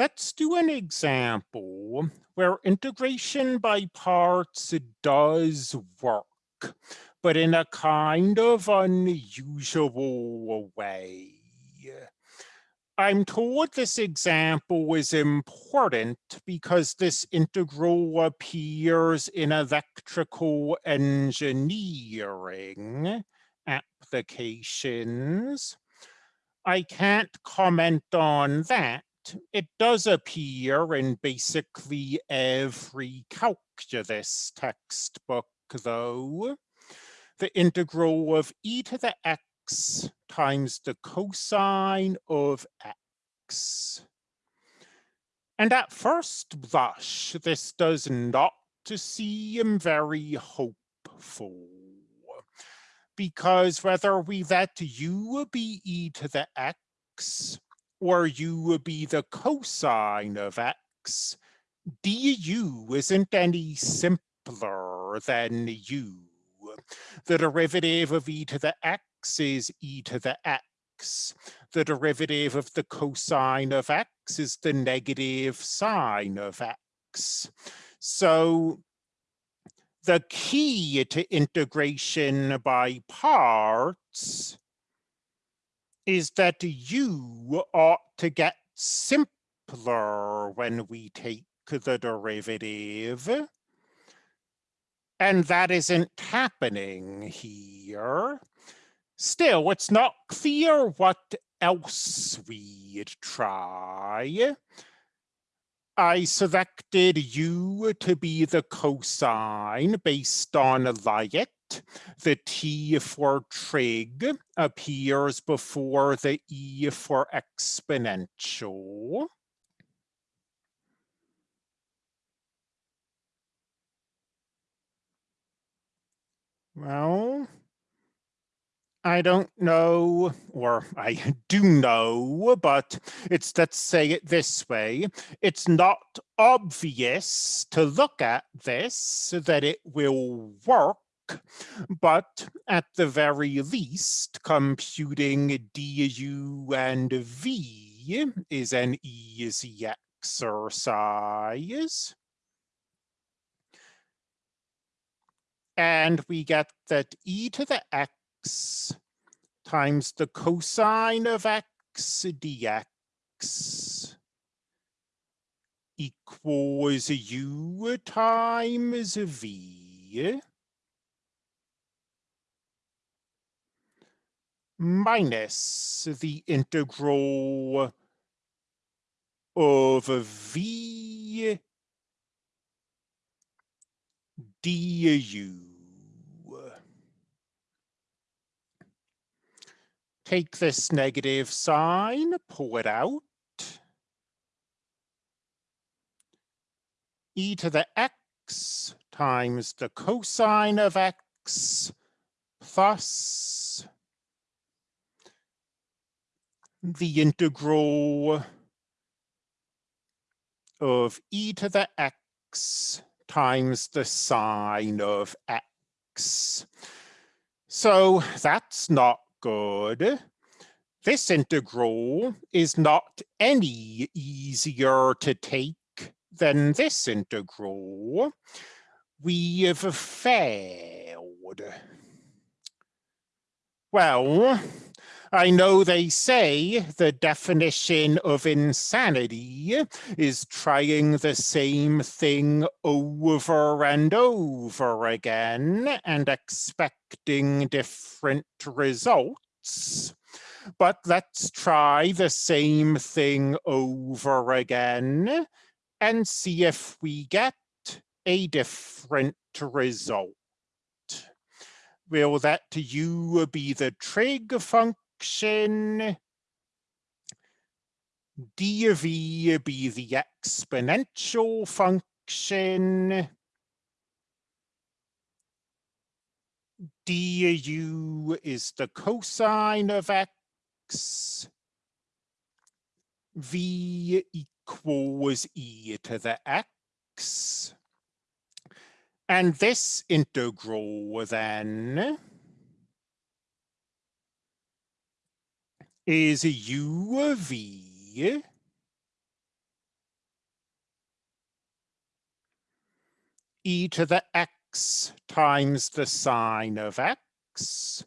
Let's do an example where integration by parts does work, but in a kind of unusual way. I'm told this example is important because this integral appears in electrical engineering applications. I can't comment on that. It does appear in basically every calculus textbook, though. The integral of e to the x times the cosine of x. And at first blush, this does not seem very hopeful because whether we let u be e to the x or u would be the cosine of x, du isn't any simpler than u. The derivative of e to the x is e to the x. The derivative of the cosine of x is the negative sine of x. So the key to integration by parts is that u ought to get simpler when we take the derivative. And that isn't happening here. Still, it's not clear what else we'd try. I selected u to be the cosine based on LIATE. The t for trig appears before the e for exponential. Well, I don't know, or I do know, but it's, let's say it this way, it's not obvious to look at this that it will work, but at the very least, computing du and v is an easy exercise. And we get that e to the x times the cosine of x dx equals u times v minus the integral of v du. Take this negative sign, pull it out. e to the x times the cosine of x plus the integral of e to the x times the sine of x. So that's not good. This integral is not any easier to take than this integral. We have failed. Well, I know they say the definition of insanity is trying the same thing over and over again and expecting different results. But let's try the same thing over again and see if we get a different result. Will that u be the trig function function dv be the exponential function. Du is the cosine of x. V equals e to the x. And this integral then is u of v. E to the x times the sine of x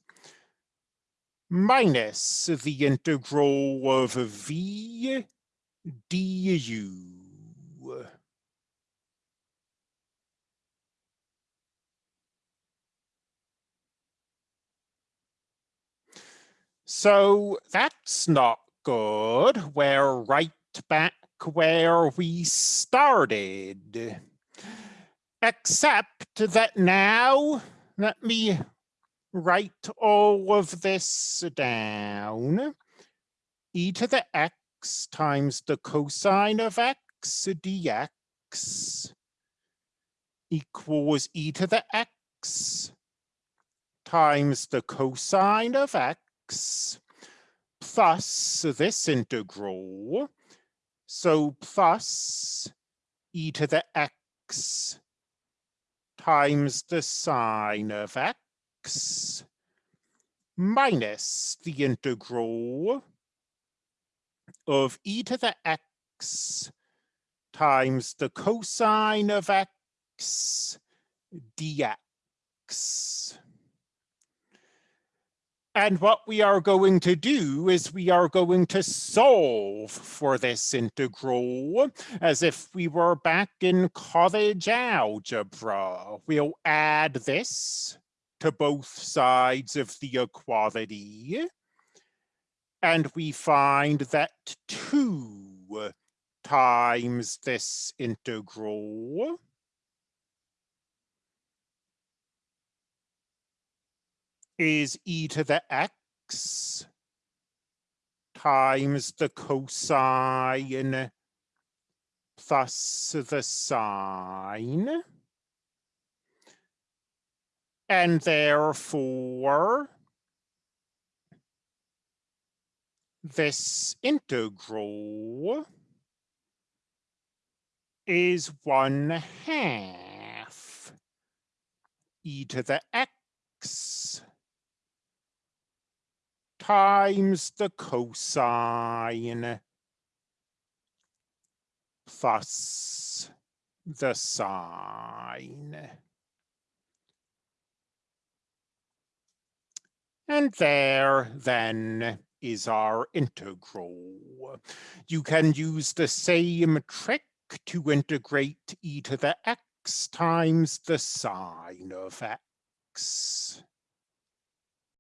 minus the integral of v du So that's not good. We're right back where we started. Except that now, let me write all of this down. e to the x times the cosine of x dx equals e to the x times the cosine of plus this integral. So plus e to the x times the sine of x minus the integral of e to the x times the cosine of x dx. And what we are going to do is we are going to solve for this integral as if we were back in college algebra. We'll add this to both sides of the equality. And we find that 2 times this integral is e to the x times the cosine plus the sine. And therefore, this integral is one half e to the x times the cosine plus the sine. And there then is our integral. You can use the same trick to integrate e to the x times the sine of x.